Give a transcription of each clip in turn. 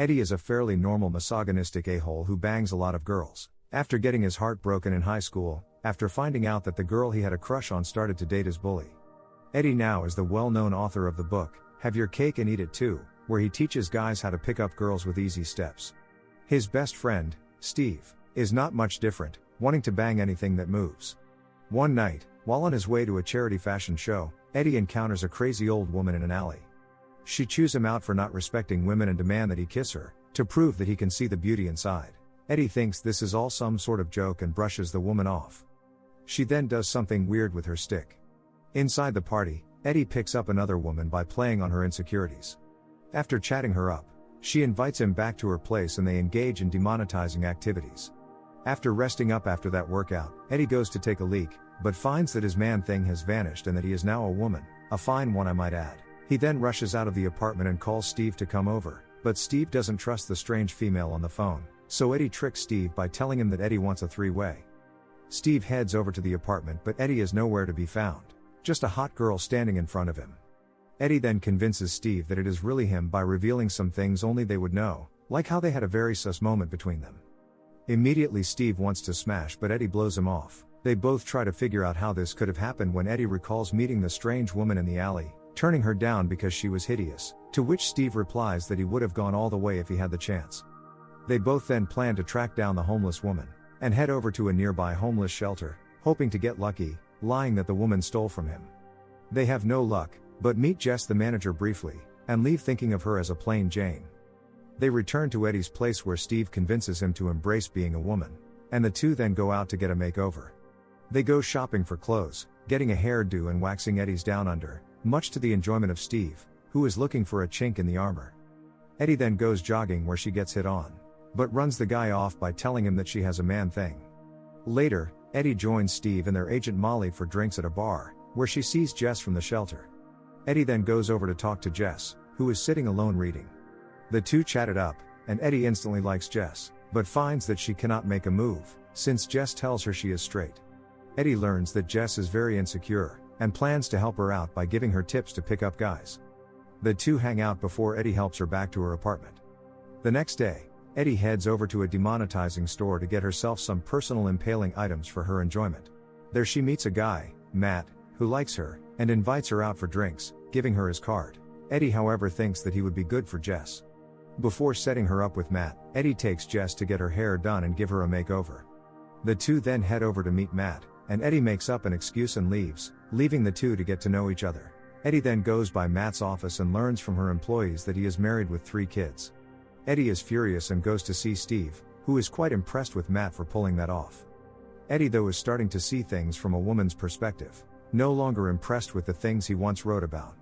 Eddie is a fairly normal misogynistic a hole who bangs a lot of girls. After getting his heart broken in high school, after finding out that the girl he had a crush on started to date his bully. Eddie now is the well known author of the book, Have Your Cake and Eat It Too, where he teaches guys how to pick up girls with easy steps. His best friend, Steve, is not much different, wanting to bang anything that moves. One night, while on his way to a charity fashion show, Eddie encounters a crazy old woman in an alley. She chews him out for not respecting women and demand that he kiss her, to prove that he can see the beauty inside. Eddie thinks this is all some sort of joke and brushes the woman off. She then does something weird with her stick. Inside the party, Eddie picks up another woman by playing on her insecurities. After chatting her up, she invites him back to her place and they engage in demonetizing activities. After resting up after that workout, Eddie goes to take a leak, but finds that his man thing has vanished and that he is now a woman, a fine one I might add. He then rushes out of the apartment and calls Steve to come over, but Steve doesn't trust the strange female on the phone, so Eddie tricks Steve by telling him that Eddie wants a three way. Steve heads over to the apartment, but Eddie is nowhere to be found, just a hot girl standing in front of him. Eddie then convinces Steve that it is really him by revealing some things only they would know, like how they had a very sus moment between them. Immediately, Steve wants to smash, but Eddie blows him off. They both try to figure out how this could have happened when Eddie recalls meeting the strange woman in the alley, turning her down because she was hideous, to which Steve replies that he would have gone all the way if he had the chance. They both then plan to track down the homeless woman, and head over to a nearby homeless shelter, hoping to get lucky, lying that the woman stole from him. They have no luck, but meet Jess the manager briefly, and leave thinking of her as a plain Jane. They return to Eddie's place where Steve convinces him to embrace being a woman, and the two then go out to get a makeover. They go shopping for clothes, getting a hairdo and waxing Eddie's down under, much to the enjoyment of Steve, who is looking for a chink in the armor. Eddie then goes jogging where she gets hit on, but runs the guy off by telling him that she has a man thing. Later, Eddie joins Steve and their agent Molly for drinks at a bar, where she sees Jess from the shelter. Eddie then goes over to talk to Jess, who is sitting alone reading. The two chat it up, and Eddie instantly likes Jess, but finds that she cannot make a move, since Jess tells her she is straight. Eddie learns that Jess is very insecure, and plans to help her out by giving her tips to pick up guys. The two hang out before Eddie helps her back to her apartment. The next day, Eddie heads over to a demonetizing store to get herself some personal impaling items for her enjoyment. There she meets a guy, Matt, who likes her, and invites her out for drinks, giving her his card. Eddie, however, thinks that he would be good for Jess. Before setting her up with Matt, Eddie takes Jess to get her hair done and give her a makeover. The two then head over to meet Matt, and Eddie makes up an excuse and leaves, leaving the two to get to know each other. Eddie then goes by Matt's office and learns from her employees that he is married with three kids. Eddie is furious and goes to see Steve, who is quite impressed with Matt for pulling that off. Eddie, though, is starting to see things from a woman's perspective, no longer impressed with the things he once wrote about.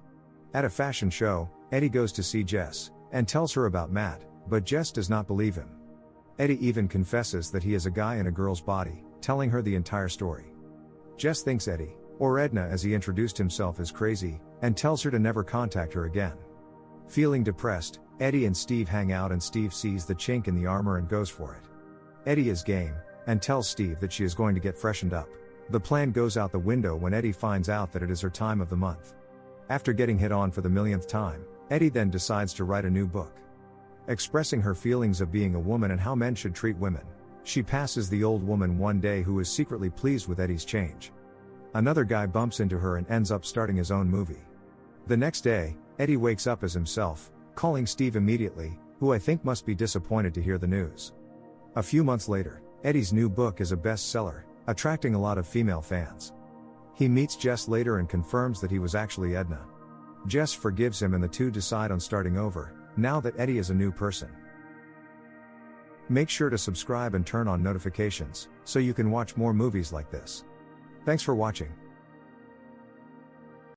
At a fashion show, Eddie goes to see Jess, and tells her about Matt, but Jess does not believe him. Eddie even confesses that he is a guy in a girl's body, telling her the entire story. Jess thinks Eddie, or Edna as he introduced himself, is crazy, and tells her to never contact her again. Feeling depressed, Eddie and Steve hang out and Steve sees the chink in the armor and goes for it. Eddie is game, and tells Steve that she is going to get freshened up. The plan goes out the window when Eddie finds out that it is her time of the month. After getting hit on for the millionth time, Eddie then decides to write a new book. Expressing her feelings of being a woman and how men should treat women. She passes the old woman one day who is secretly pleased with Eddie's change. Another guy bumps into her and ends up starting his own movie. The next day, Eddie wakes up as himself, calling Steve immediately, who I think must be disappointed to hear the news. A few months later, Eddie's new book is a bestseller, attracting a lot of female fans. He meets Jess later and confirms that he was actually Edna. Jess forgives him and the two decide on starting over, now that Eddie is a new person. Make sure to subscribe and turn on notifications, so you can watch more movies like this. Thanks for watching.